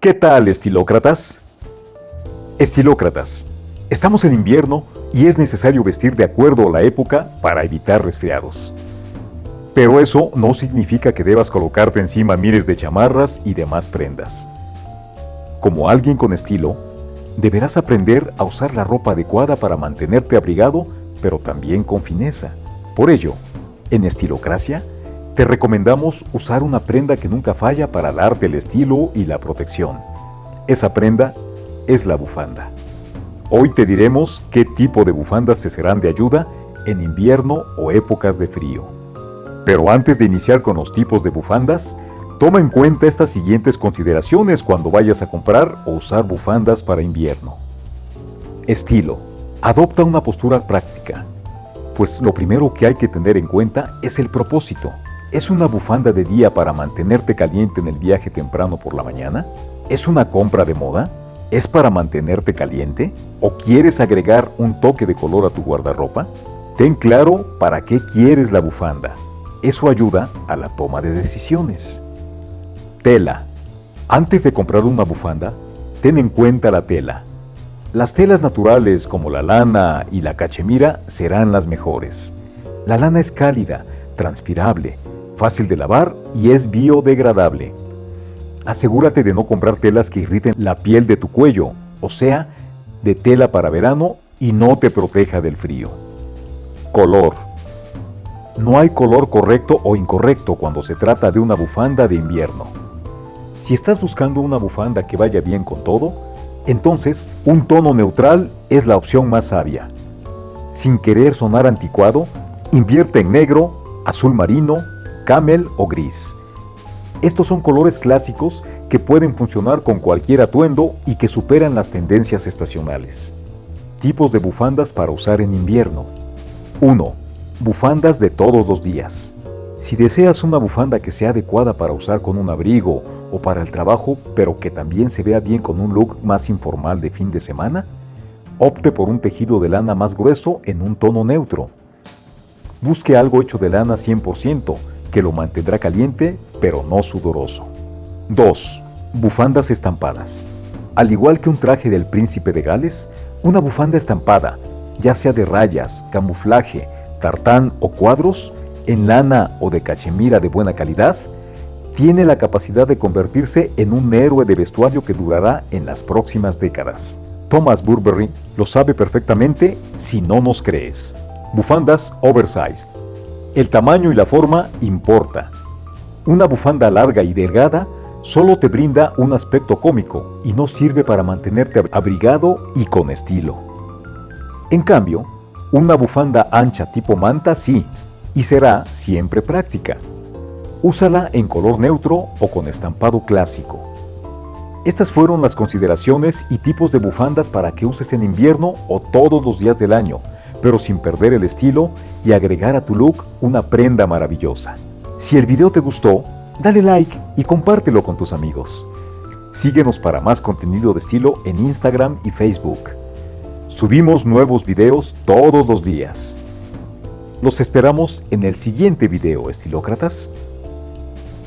¿Qué tal, estilócratas? Estilócratas, estamos en invierno y es necesario vestir de acuerdo a la época para evitar resfriados. Pero eso no significa que debas colocarte encima miles de chamarras y demás prendas. Como alguien con estilo, deberás aprender a usar la ropa adecuada para mantenerte abrigado, pero también con fineza. Por ello, en Estilocracia, te recomendamos usar una prenda que nunca falla para darte el estilo y la protección. Esa prenda es la bufanda. Hoy te diremos qué tipo de bufandas te serán de ayuda en invierno o épocas de frío. Pero antes de iniciar con los tipos de bufandas, toma en cuenta estas siguientes consideraciones cuando vayas a comprar o usar bufandas para invierno. Estilo. Adopta una postura práctica, pues lo primero que hay que tener en cuenta es el propósito. ¿Es una bufanda de día para mantenerte caliente en el viaje temprano por la mañana? ¿Es una compra de moda? ¿Es para mantenerte caliente? ¿O quieres agregar un toque de color a tu guardarropa? Ten claro para qué quieres la bufanda. Eso ayuda a la toma de decisiones. Tela. Antes de comprar una bufanda, ten en cuenta la tela. Las telas naturales como la lana y la cachemira serán las mejores. La lana es cálida, transpirable, fácil de lavar y es biodegradable. Asegúrate de no comprar telas que irriten la piel de tu cuello, o sea, de tela para verano y no te proteja del frío. Color. No hay color correcto o incorrecto cuando se trata de una bufanda de invierno. Si estás buscando una bufanda que vaya bien con todo, entonces un tono neutral es la opción más sabia. Sin querer sonar anticuado, invierte en negro, azul marino, camel o gris. Estos son colores clásicos que pueden funcionar con cualquier atuendo y que superan las tendencias estacionales. Tipos de bufandas para usar en invierno. 1. Bufandas de todos los días. Si deseas una bufanda que sea adecuada para usar con un abrigo o para el trabajo, pero que también se vea bien con un look más informal de fin de semana, opte por un tejido de lana más grueso en un tono neutro. Busque algo hecho de lana 100%, que lo mantendrá caliente pero no sudoroso. 2. Bufandas estampadas. Al igual que un traje del príncipe de Gales, una bufanda estampada, ya sea de rayas, camuflaje, tartán o cuadros, en lana o de cachemira de buena calidad, tiene la capacidad de convertirse en un héroe de vestuario que durará en las próximas décadas. Thomas Burberry lo sabe perfectamente si no nos crees. Bufandas oversized. El tamaño y la forma importa. Una bufanda larga y delgada solo te brinda un aspecto cómico y no sirve para mantenerte abrigado y con estilo. En cambio, una bufanda ancha tipo manta sí, y será siempre práctica. Úsala en color neutro o con estampado clásico. Estas fueron las consideraciones y tipos de bufandas para que uses en invierno o todos los días del año, pero sin perder el estilo y agregar a tu look una prenda maravillosa. Si el video te gustó, dale like y compártelo con tus amigos. Síguenos para más contenido de estilo en Instagram y Facebook. Subimos nuevos videos todos los días. Los esperamos en el siguiente video, estilócratas.